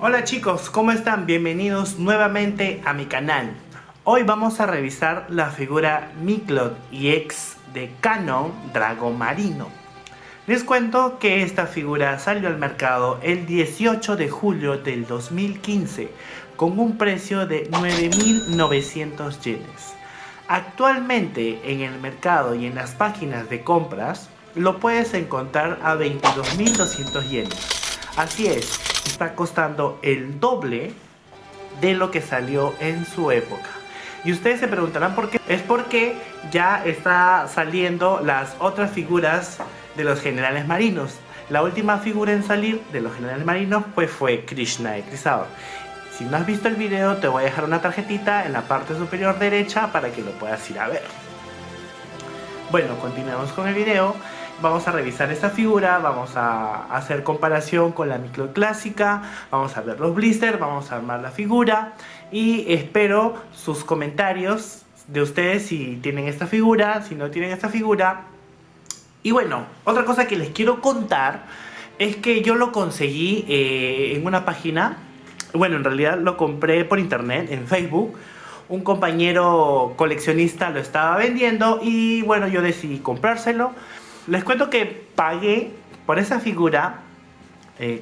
Hola chicos, ¿cómo están? Bienvenidos nuevamente a mi canal. Hoy vamos a revisar la figura Miklot EX de Canon Dragon Marino. Les cuento que esta figura salió al mercado el 18 de julio del 2015 con un precio de 9.900 yenes. Actualmente en el mercado y en las páginas de compras lo puedes encontrar a 22.200 yenes. Así es, está costando el doble de lo que salió en su época. Y ustedes se preguntarán por qué. Es porque ya está saliendo las otras figuras de los generales marinos. La última figura en salir de los generales marinos pues fue Krishna de Crisador. Si no has visto el video te voy a dejar una tarjetita en la parte superior derecha para que lo puedas ir a ver. Bueno, continuamos con el video vamos a revisar esta figura, vamos a hacer comparación con la micro clásica, vamos a ver los blisters, vamos a armar la figura y espero sus comentarios de ustedes si tienen esta figura, si no tienen esta figura. Y bueno, otra cosa que les quiero contar es que yo lo conseguí eh, en una página, bueno en realidad lo compré por internet, en Facebook, un compañero coleccionista lo estaba vendiendo y bueno yo decidí comprárselo les cuento que pagué por esa figura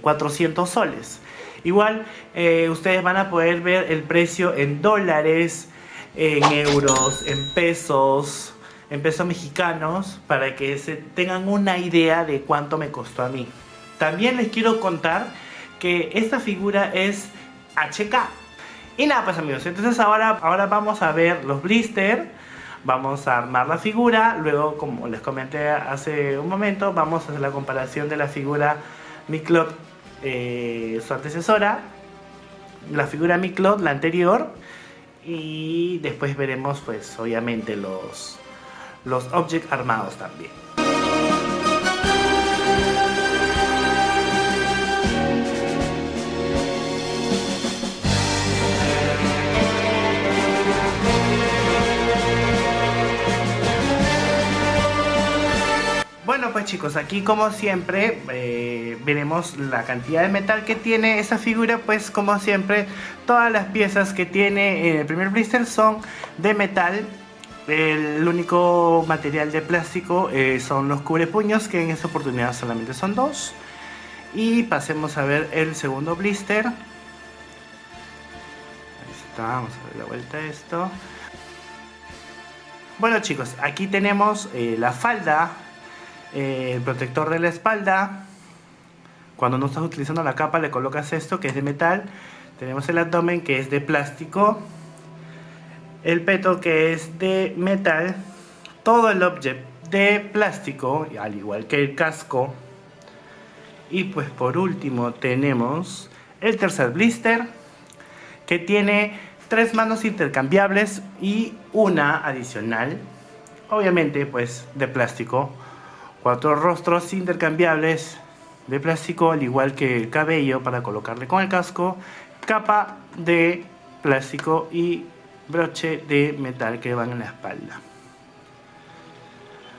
400 eh, soles. Igual eh, ustedes van a poder ver el precio en dólares, en euros, en pesos, en pesos mexicanos, para que se tengan una idea de cuánto me costó a mí. También les quiero contar que esta figura es HK. Y nada pues amigos, entonces ahora, ahora vamos a ver los blisters vamos a armar la figura, luego como les comenté hace un momento, vamos a hacer la comparación de la figura Miclot, eh, su antecesora, la figura Miclot, la anterior, y después veremos pues obviamente los, los objects armados también. Chicos, aquí como siempre eh, veremos la cantidad de metal que tiene esa figura Pues como siempre, todas las piezas que tiene en el primer blister son de metal el único material de plástico eh, son los cubrepuños, que en esta oportunidad solamente son dos. Y pasemos a ver el segundo blister. Vamos a dar la vuelta a esto. Bueno chicos, aquí tenemos eh, la falda eh, el protector de la espalda. Cuando no estás utilizando la capa le colocas esto que es de metal. Tenemos el abdomen que es de plástico. El peto que es de metal. Todo el objeto de plástico, al igual que el casco. Y pues por último tenemos el tercer blister que tiene tres manos intercambiables y una adicional. Obviamente pues de plástico Cuatro rostros intercambiables de plástico, al igual que el cabello para colocarle con el casco. Capa de plástico y broche de metal que van en la espalda.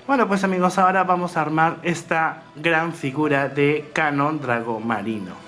Bueno pues amigos, ahora vamos a armar esta gran figura de Canon Drago Marino.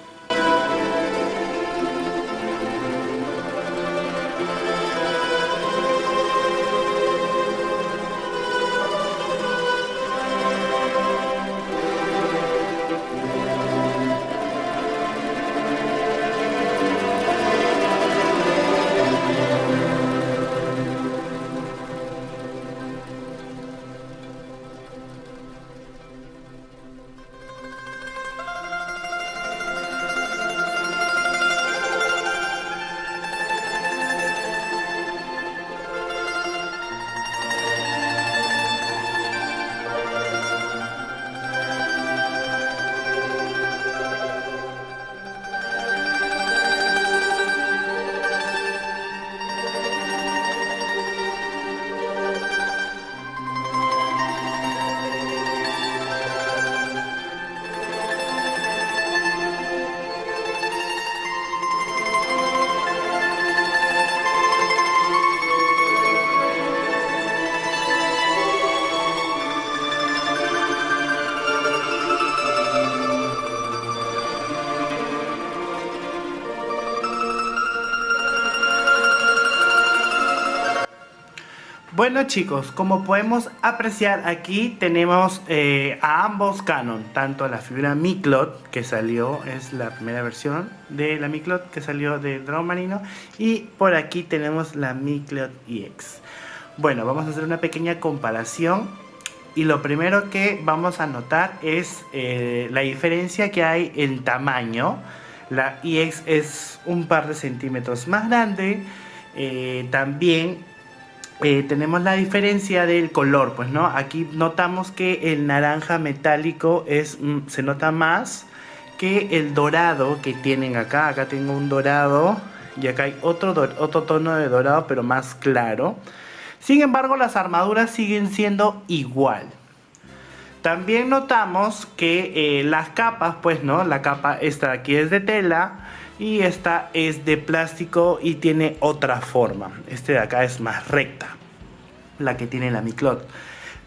Bueno chicos, como podemos apreciar aquí tenemos eh, a ambos canon, tanto la figura Miklot que salió, es la primera versión de la Miklot que salió de Dragón Marino y por aquí tenemos la Miklot EX. Bueno, vamos a hacer una pequeña comparación y lo primero que vamos a notar es eh, la diferencia que hay en tamaño. La EX es un par de centímetros más grande, eh, también eh, tenemos la diferencia del color, pues no, aquí notamos que el naranja metálico es, mm, se nota más que el dorado que tienen acá, acá tengo un dorado y acá hay otro, otro tono de dorado pero más claro. Sin embargo las armaduras siguen siendo igual. También notamos que eh, las capas, pues no, la capa esta de aquí es de tela y esta es de plástico y tiene otra forma. Este de acá es más recta, la que tiene la Miclot.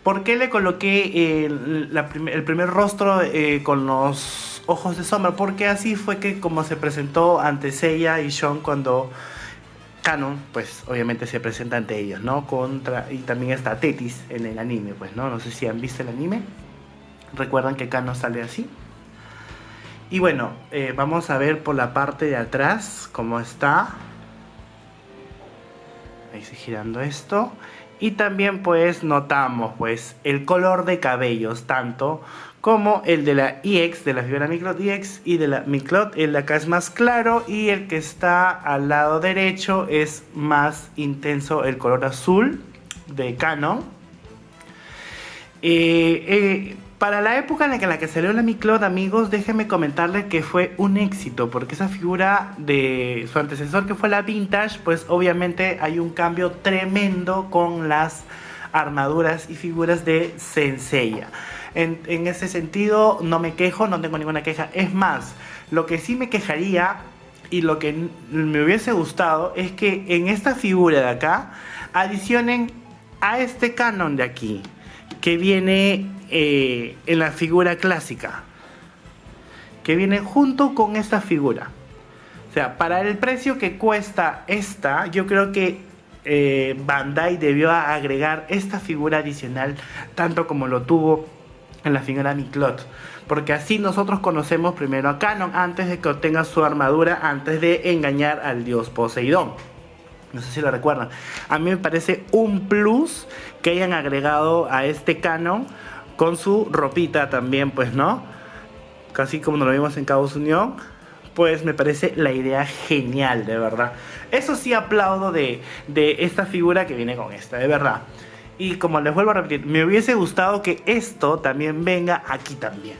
¿Por qué le coloqué el primer rostro eh, con los ojos de sombra? Porque así fue que como se presentó ante Seiya y Sean cuando Canon, pues obviamente se presenta ante ellos, ¿no? Contra, y también está Tetis en el anime, pues, ¿no? No sé si han visto el anime. Recuerdan que Canon sale así. Y bueno, eh, vamos a ver por la parte de atrás cómo está. Ahí se girando esto. Y también pues notamos pues el color de cabellos tanto como el de la EX, de la figura Miclot EX y de la Miclot. El de acá es más claro y el que está al lado derecho es más intenso el color azul de Canon. Eh, eh, para la época en la que, salió la Miclot, amigos, déjenme comentarles que fue un éxito, porque esa figura de su antecesor que fue la Vintage, pues obviamente hay un cambio tremendo con las armaduras y figuras de Senseiya. En, en ese sentido, no me quejo, no tengo ninguna queja. Es más, lo que sí me quejaría y lo que me hubiese gustado es que en esta figura de acá adicionen a este canon de aquí, que viene eh, en la figura clásica. Que viene junto con esta figura. O sea, para el precio que cuesta esta, yo creo que eh, Bandai debió agregar esta figura adicional, tanto como lo tuvo en la figura Miklot. Porque así nosotros conocemos primero a Canon antes de que obtenga su armadura, antes de engañar al dios Poseidón. No sé si lo recuerdan. A mí me parece un plus que hayan agregado a este Canon con su ropita también, pues, ¿no? Casi como nos lo vimos en Cabos Unión. Pues me parece la idea genial, de verdad. Eso sí aplaudo de, de esta figura que viene con esta, de verdad. Y como les vuelvo a repetir, me hubiese gustado que esto también venga aquí también.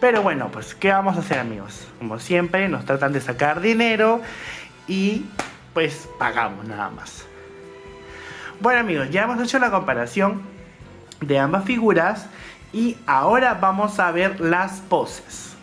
Pero bueno, pues, ¿qué vamos a hacer, amigos? Como siempre, nos tratan de sacar dinero y pues pagamos nada más. Bueno, amigos, ya hemos hecho la comparación de ambas figuras y ahora vamos a ver las poses.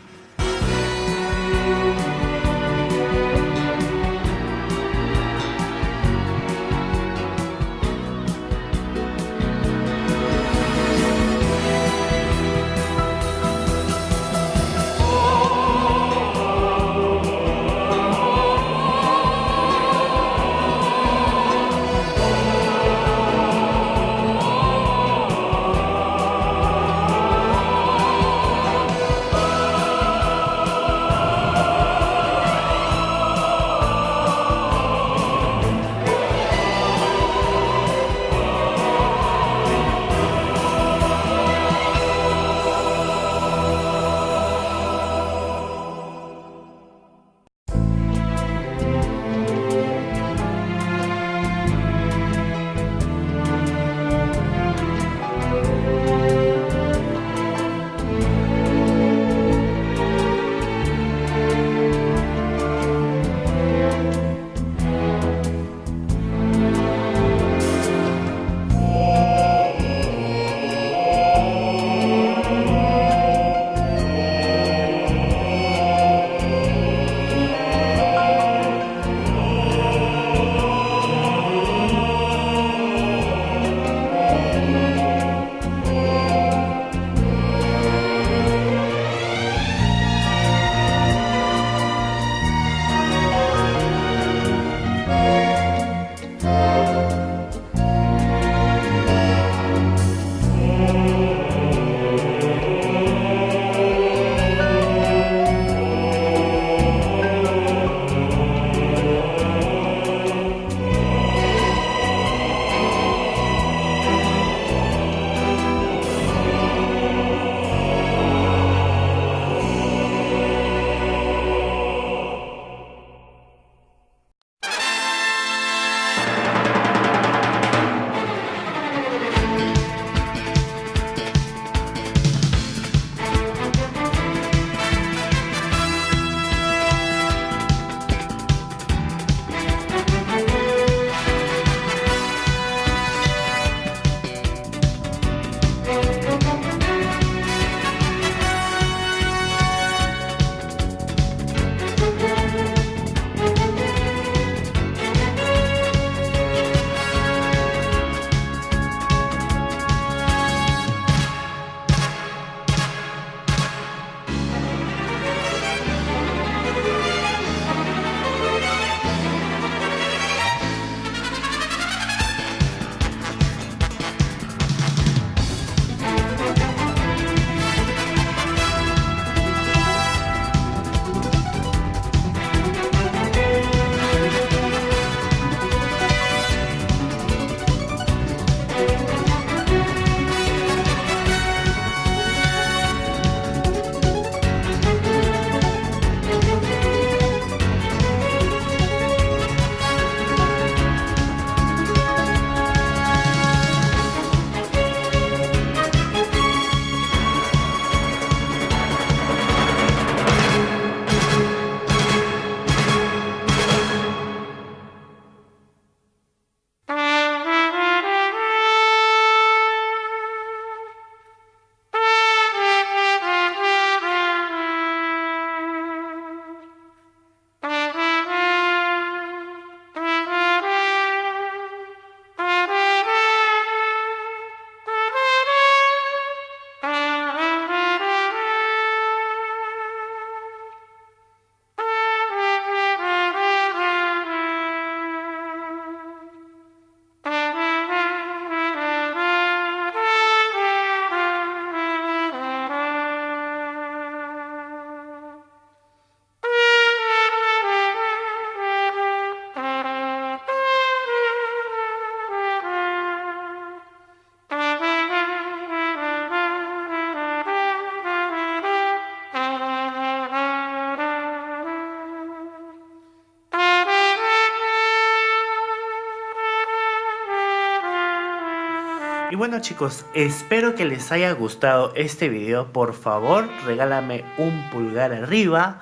Y bueno chicos, espero que les haya gustado este video. Por favor, regálame un pulgar arriba.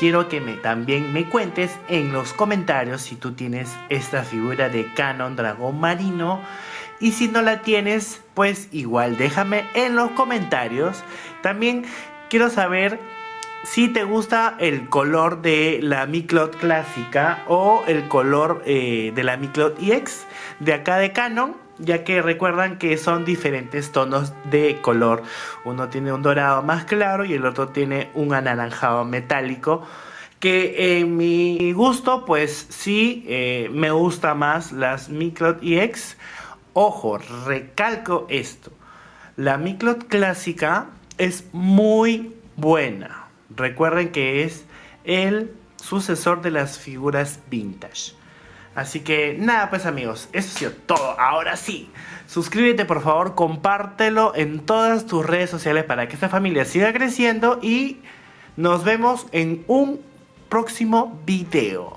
Quiero que me, también me cuentes en los comentarios si tú tienes esta figura de Canon Dragón Marino. Y si no la tienes, pues igual déjame en los comentarios. También quiero saber si te gusta el color de la Miclot clásica o el color eh, de la Miclot EX de acá de Canon ya que recuerdan que son diferentes tonos de color. Uno tiene un dorado más claro y el otro tiene un anaranjado metálico. Que en mi gusto, pues sí, eh, me gusta más las Miclot EX. Ojo, recalco esto. La Miclot clásica es muy buena. Recuerden que es el sucesor de las figuras vintage. Así que nada pues amigos, eso ha sido todo. Ahora sí, suscríbete por favor, compártelo en todas tus redes sociales para que esta familia siga creciendo y nos vemos en un próximo video.